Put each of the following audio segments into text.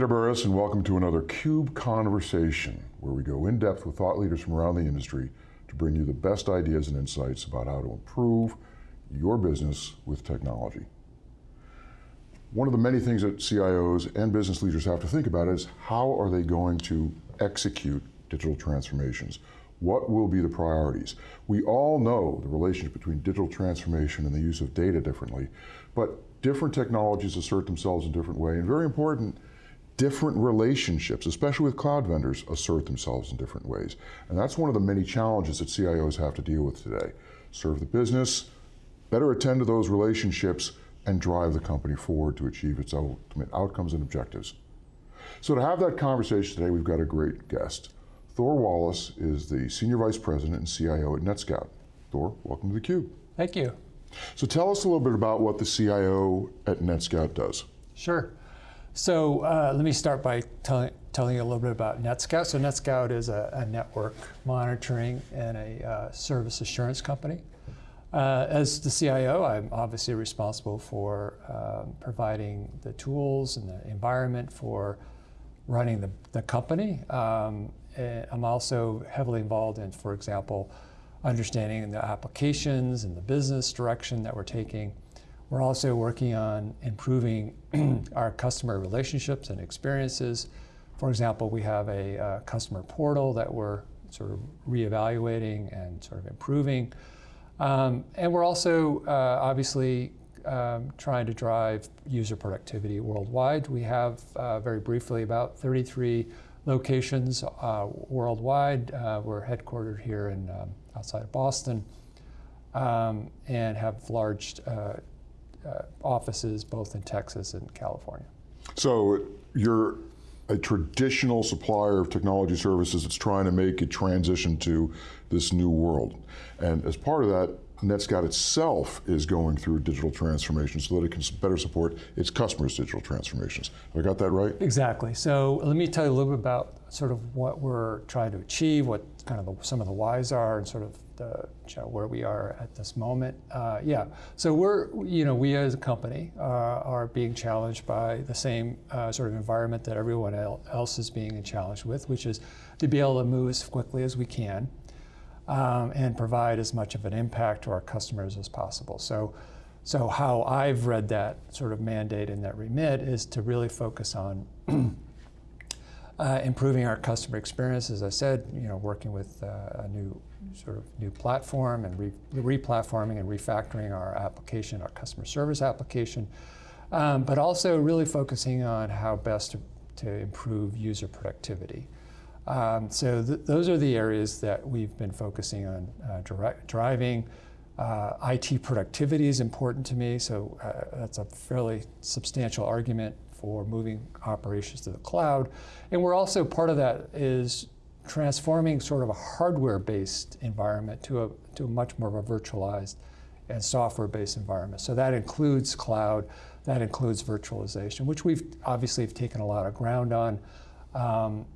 Peter Burris and welcome to another CUBE Conversation, where we go in depth with thought leaders from around the industry to bring you the best ideas and insights about how to improve your business with technology. One of the many things that CIOs and business leaders have to think about is how are they going to execute digital transformations? What will be the priorities? We all know the relationship between digital transformation and the use of data differently, but different technologies assert themselves in different ways, and very important, different relationships, especially with cloud vendors, assert themselves in different ways. And that's one of the many challenges that CIOs have to deal with today. Serve the business, better attend to those relationships, and drive the company forward to achieve its ultimate outcomes and objectives. So to have that conversation today, we've got a great guest. Thor Wallace is the Senior Vice President and CIO at NetScout. Thor, welcome to theCUBE. Thank you. So tell us a little bit about what the CIO at NetScout does. Sure. So uh, let me start by telling, telling you a little bit about NetScout. So NetScout is a, a network monitoring and a uh, service assurance company. Uh, as the CIO, I'm obviously responsible for um, providing the tools and the environment for running the, the company. Um, I'm also heavily involved in, for example, understanding the applications and the business direction that we're taking. We're also working on improving our customer relationships and experiences. For example, we have a uh, customer portal that we're sort of reevaluating and sort of improving. Um, and we're also uh, obviously um, trying to drive user productivity worldwide. We have, uh, very briefly, about 33 locations uh, worldwide. Uh, we're headquartered here in um, outside of Boston um, and have large uh, uh, offices both in Texas and California. So you're a traditional supplier of technology services that's trying to make a transition to this new world. And as part of that, NetScout itself is going through digital transformation so that it can better support its customers' digital transformations. Have I got that right? Exactly. So let me tell you a little bit about sort of what we're trying to achieve, what kind of the, some of the whys are, and sort of the, you know, where we are at this moment. Uh, yeah. So we're, you know, we as a company uh, are being challenged by the same uh, sort of environment that everyone else is being challenged with, which is to be able to move as quickly as we can um, and provide as much of an impact to our customers as possible. So, so how I've read that sort of mandate and that remit is to really focus on uh, improving our customer experience, as I said, you know, working with uh, a new sort of new platform and re platforming and refactoring our application, our customer service application, um, but also really focusing on how best to, to improve user productivity. Um, so th those are the areas that we've been focusing on uh, direct, driving. Uh, IT productivity is important to me, so uh, that's a fairly substantial argument for moving operations to the cloud. And we're also, part of that is transforming sort of a hardware-based environment to a, to a much more of a virtualized and software-based environment. So that includes cloud, that includes virtualization, which we've obviously have taken a lot of ground on. Um,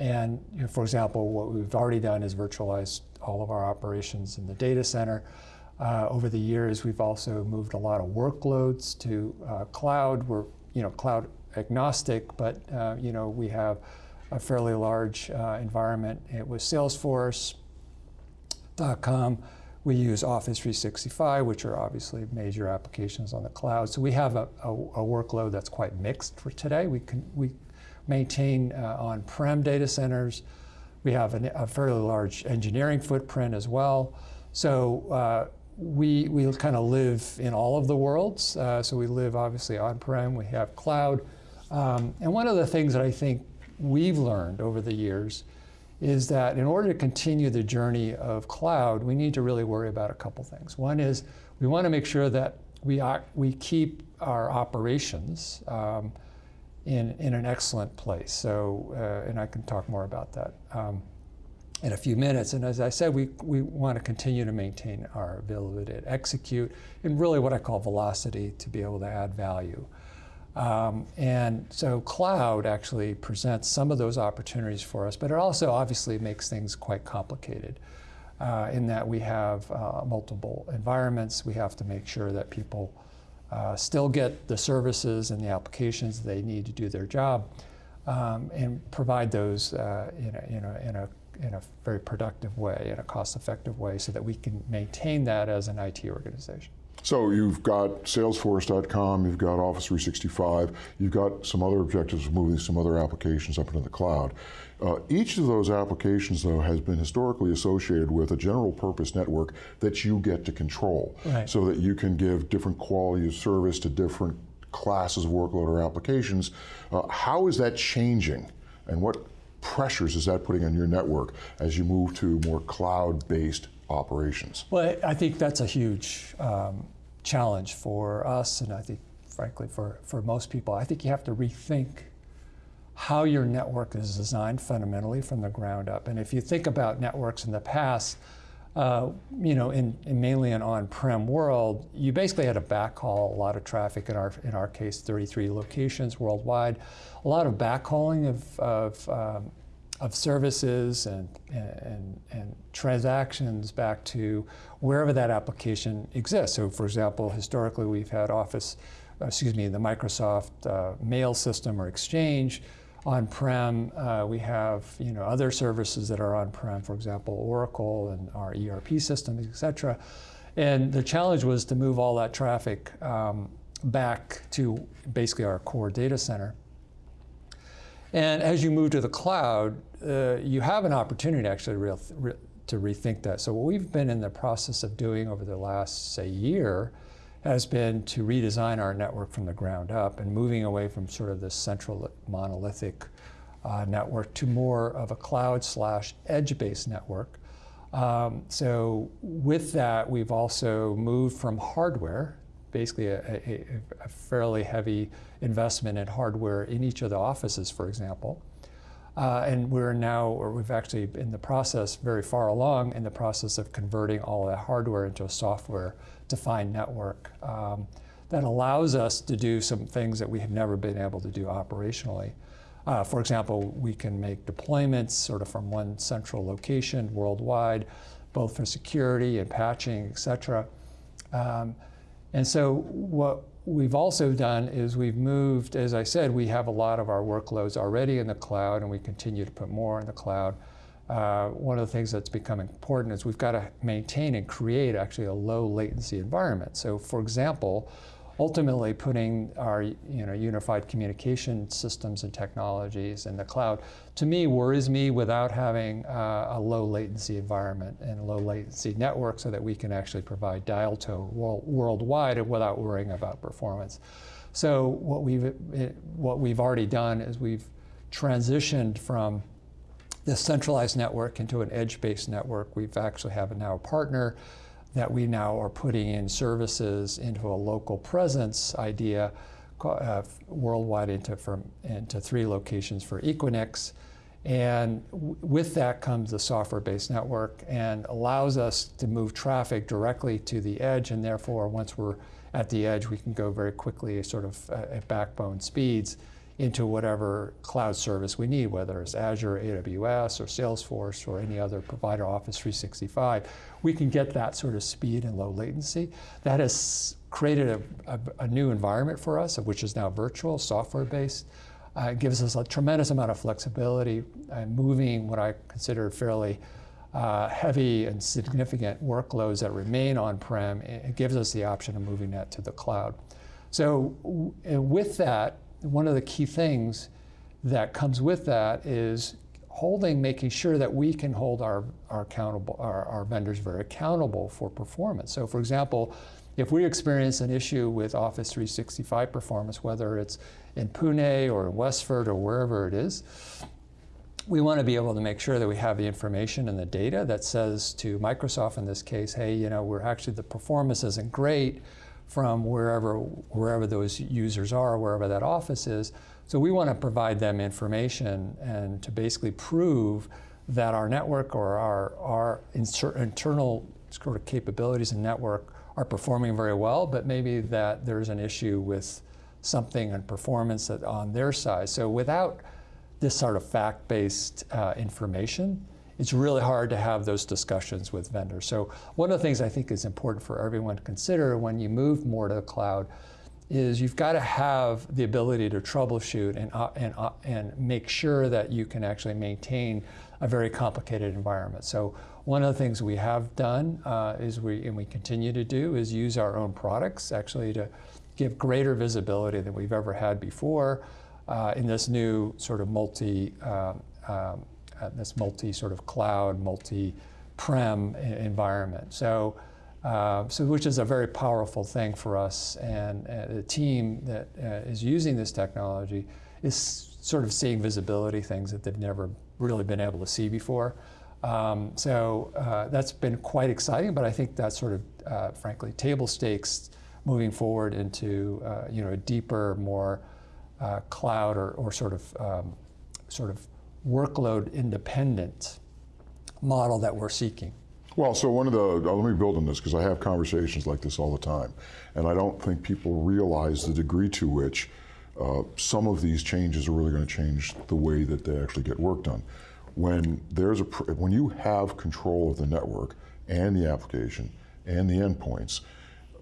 and you know, for example, what we've already done is virtualized all of our operations in the data center. Uh, over the years, we've also moved a lot of workloads to uh, cloud. We're you know cloud agnostic, but uh, you know we have a fairly large uh, environment. It was Salesforce.com. We use Office 365, which are obviously major applications on the cloud. So we have a, a, a workload that's quite mixed for today. We can we maintain uh, on-prem data centers. We have an, a fairly large engineering footprint as well. So uh, we, we kind of live in all of the worlds. Uh, so we live obviously on-prem, we have cloud. Um, and one of the things that I think we've learned over the years is that in order to continue the journey of cloud, we need to really worry about a couple things. One is we want to make sure that we, we keep our operations um, in, in an excellent place. So, uh, and I can talk more about that um, in a few minutes. And as I said, we, we want to continue to maintain our ability to execute and really what I call velocity to be able to add value. Um, and so cloud actually presents some of those opportunities for us, but it also obviously makes things quite complicated. Uh, in that we have uh, multiple environments, we have to make sure that people uh, still get the services and the applications they need to do their job. um, and provide those uh, in, a, in, a, in, a, in a very productive way, in a cost-effective way, so that we can maintain that as an IT organization. So you've got Salesforce.com, you've got Office 365, you've got some other objectives of moving some other applications up into the cloud. Uh, each of those applications, though, has been historically associated with a general purpose network that you get to control, right. so that you can give different quality of service to different classes of workload or applications. Uh, how is that changing, and what pressures is that putting on your network as you move to more cloud-based operations? Well, I think that's a huge um, challenge for us, and I think, frankly, for, for most people. I think you have to rethink how your network is designed fundamentally from the ground up. And if you think about networks in the past, uh, you know, in, in, mainly an on-prem world, you basically had to backhaul a lot of traffic. In our in our case, 33 locations worldwide, a lot of backhauling of, of um, of services and, and, and, transactions back to wherever that application exists. So for example, historically we've had Office, uh, excuse me, the Microsoft uh, mail system or Exchange on-prem. Uh, we have you know, other services that are on-prem, for example, Oracle and our ERP systems, et cetera. And the challenge was to move all that traffic um, back to basically our core data center. And as you move to the cloud, uh, you have an opportunity actually re to rethink that. So what we've been in the process of doing over the last, say, year has been to redesign our network from the ground up and moving away from sort of this central monolithic uh, network to more of a cloud slash edge-based network. Um, so with that, we've also moved from hardware, basically a, a, a, fairly heavy investment in hardware in each of the offices, for example, uh, and we're now, or we've actually in the process, very far along in the process of converting all that hardware into a software-defined network um, that allows us to do some things that we have never been able to do operationally. Uh, for example, we can make deployments sort of from one central location worldwide, both for security and patching, et cetera. Um, and so what we've also done is we've moved, as I said, we have a lot of our workloads already in the cloud and we continue to put more in the cloud. Uh, one of the things that's become important is we've got to maintain and create actually a low latency environment. So for example, ultimately putting our you know, unified communication systems and technologies in the cloud, to me, worries me without having uh, a low latency environment and a low latency network so that we can actually provide dial tone world, worldwide without worrying about performance. So what we've, what we've already done is we've transitioned from this centralized network into an edge-based network. We've actually have now a partner that we now are putting in services into a local presence idea uh, worldwide into, from, into three locations for Equinix. And with that comes the software-based network and allows us to move traffic directly to the edge and therefore once we're at the edge we can go very quickly sort of uh, at backbone speeds into whatever cloud service we need, whether it's Azure, AWS, or Salesforce, or any other provider, Office 365. We can get that sort of speed and low latency. That has created a, a, a new environment for us, which is now virtual, software-based. Uh, it gives us a tremendous amount of flexibility and moving what I consider fairly uh, heavy and significant workloads that remain on-prem. It gives us the option of moving that to the cloud. So with that, one of the key things that comes with that is holding, making sure that we can hold our, our, accountable, our, our vendors very accountable for performance. So for example, if we experience an issue with Office 365 performance, whether it's in Pune or in Westford or wherever it is, we want to be able to make sure that we have the information and the data that says to Microsoft in this case, hey, you know, we're actually, the performance isn't great, from wherever, wherever those users are, wherever that office is. So we want to provide them information and to basically prove that our network or our, our internal sort of capabilities and network are performing very well, but maybe that there's an issue with something and performance on their side. So without this sort of fact-based uh, information, it's really hard to have those discussions with vendors. So one of the things I think is important for everyone to consider when you move more to the cloud is you've got to have the ability to troubleshoot and, uh, and, uh, and make sure that you can actually maintain a very complicated environment. So one of the things we have done uh, is we, and we continue to do, is use our own products actually to give greater visibility than we've ever had before uh, in this new sort of multi, um, um, uh, this multi sort of cloud, multi-prem environment. So, uh, so which is a very powerful thing for us, and uh, the team that uh, is using this technology is sort of seeing visibility things that they've never really been able to see before. Um, so uh, that's been quite exciting, but I think that's sort of, uh, frankly, table stakes moving forward into uh, you know a deeper, more uh, cloud or, or sort of um, sort of workload independent model that we're seeking. Well, so one of the, uh, let me build on this because I have conversations like this all the time. And I don't think people realize the degree to which uh, some of these changes are really going to change the way that they actually get work done. When, there's a, when you have control of the network and the application and the endpoints,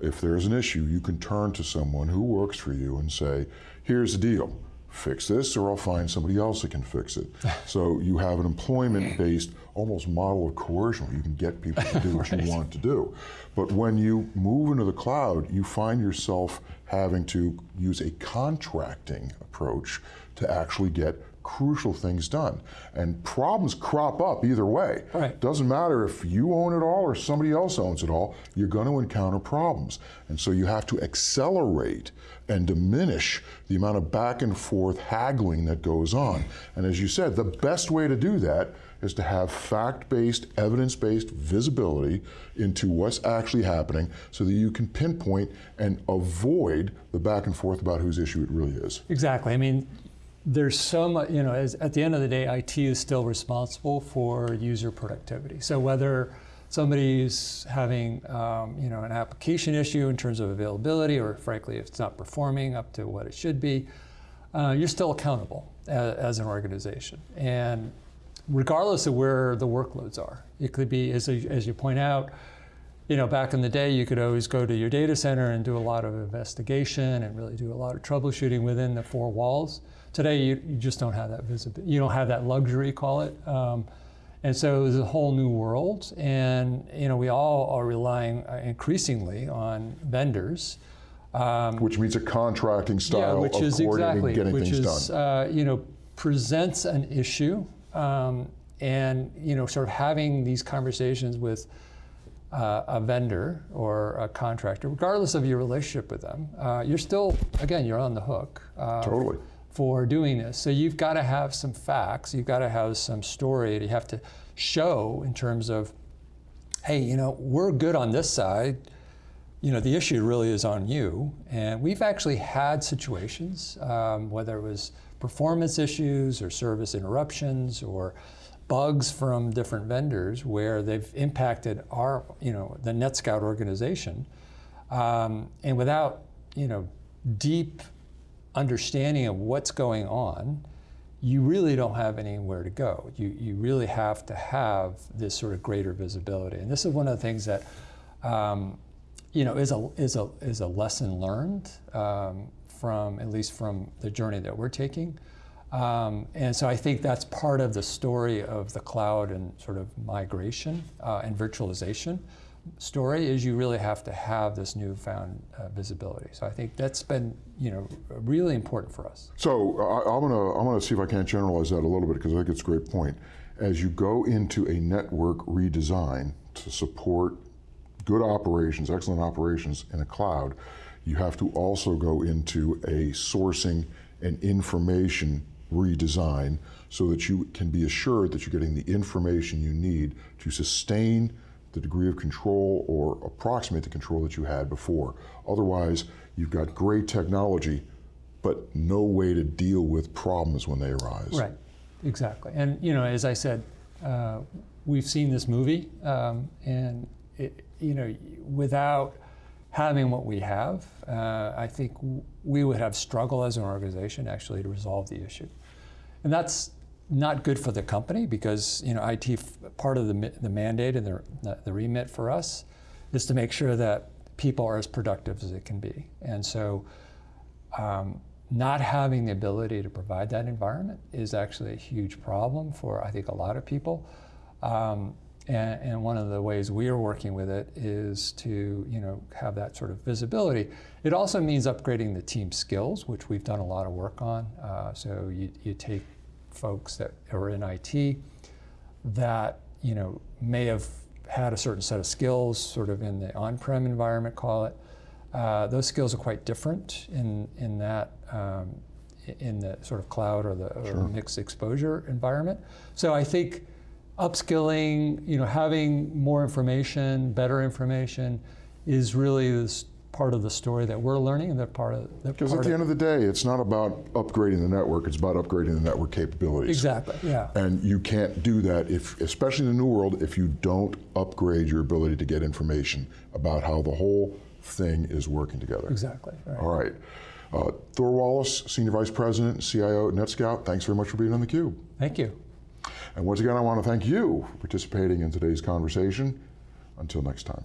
if there's an issue, you can turn to someone who works for you and say, here's the deal fix this or I'll find somebody else that can fix it. so you have an employment-based almost model of coercion where you can get people to do what right. you want to do. But when you move into the cloud, you find yourself having to use a contracting approach to actually get crucial things done. And problems crop up either way. Right. Doesn't matter if you own it all or somebody else owns it all, you're going to encounter problems. And so you have to accelerate and diminish the amount of back and forth haggling that goes on. And as you said, the best way to do that is to have fact-based, evidence-based visibility into what's actually happening so that you can pinpoint and avoid the back and forth about whose issue it really is. Exactly. I mean, there's so much, you know, as, at the end of the day, IT is still responsible for user productivity. So whether somebody's having, um, you know, an application issue in terms of availability, or frankly, if it's not performing up to what it should be, uh, you're still accountable as, as, an organization. And regardless of where the workloads are, it could be, as, as you point out, you know, back in the day, you could always go to your data center and do a lot of investigation and really do a lot of troubleshooting within the four walls. Today, you, you just don't have that visibility. You don't have that luxury, call it. Um, and so it's a whole new world. And you know, we all are relying uh, increasingly on vendors. Um, which means a contracting style yeah, which of is exactly, getting which things is, done. Uh, you know, presents an issue, um, and you know, sort of having these conversations with uh, a vendor or a contractor, regardless of your relationship with them, uh, you're still, again, you're on the hook. Uh, totally for doing this. So you've got to have some facts, you've got to have some story, you have to show in terms of, hey, you know, we're good on this side, you know, the issue really is on you. And we've actually had situations, um, whether it was performance issues or service interruptions or bugs from different vendors where they've impacted our, you know, the NetScout organization. Um, and without, you know, deep understanding of what's going on, you really don't have anywhere to go. You, you really have to have this sort of greater visibility. And this is one of the things that um, you know, is a, is a, is a lesson learned um, from, at least from the journey that we're taking. Um, and so I think that's part of the story of the cloud and sort of migration uh, and virtualization story is you really have to have this newfound uh, visibility. So I think that's been, you know, really important for us. So I, am gonna I'm gonna see if I can't generalize that a little bit because I think it's a great point. As you go into a network redesign to support good operations, excellent operations in a cloud, you have to also go into a sourcing and information redesign so that you can be assured that you're getting the information you need to sustain the degree of control or approximate the control that you had before. Otherwise, you've got great technology, but no way to deal with problems when they arise. Right, exactly. And you know, as I said, uh, we've seen this movie, um, and it, you know, without having what we have, uh, I think we would have struggled as an organization actually to resolve the issue. And that's not good for the company because you know IT part of the, the mandate and the, the remit for us is to make sure that people are as productive as it can be. And so um, not having the ability to provide that environment is actually a huge problem for I think a lot of people. Um, and, and, one of the ways we are working with it is to you know have that sort of visibility. It also means upgrading the team skills, which we've done a lot of work on. Uh, so you, you take folks that are in IT that you know may have had a certain set of skills, sort of in the on-prem environment, call it. Uh, those skills are quite different in in that um, in the sort of cloud or the Sure. mixed exposure environment. So I think upskilling, you know, having more information, better information, is really this part of the story that we're learning, and that part of that Because at the end of the day, it's not about upgrading the network, it's about upgrading the network capabilities. exactly, yeah, And you can't do that if, especially in the new world, if you don't upgrade your ability to get information about how the whole thing is working together. exactly. Right. All right. Uh, Thor Wallace, Senior Vice President and CIO at NetScout, thanks very much for being on theCUBE. Thank you. And once again, I want to thank you for participating in today's conversation. Until next time.